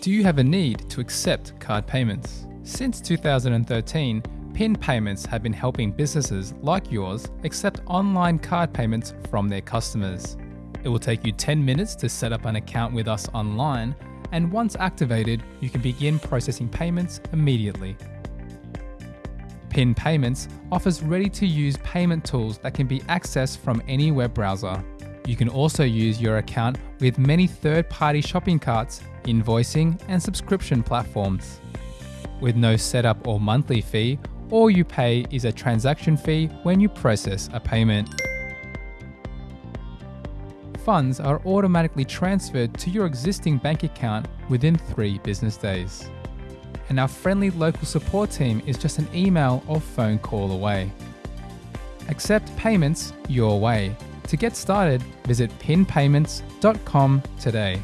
Do you have a need to accept card payments? Since 2013, PIN payments have been helping businesses like yours accept online card payments from their customers. It will take you 10 minutes to set up an account with us online, and once activated, you can begin processing payments immediately. PIN Payments offers ready to use payment tools that can be accessed from any web browser. You can also use your account with many third party shopping carts, invoicing, and subscription platforms. With no setup or monthly fee, all you pay is a transaction fee when you process a payment. Funds are automatically transferred to your existing bank account within three business days. And our friendly local support team is just an email or phone call away. Accept payments your way. To get started, visit pinpayments.com today.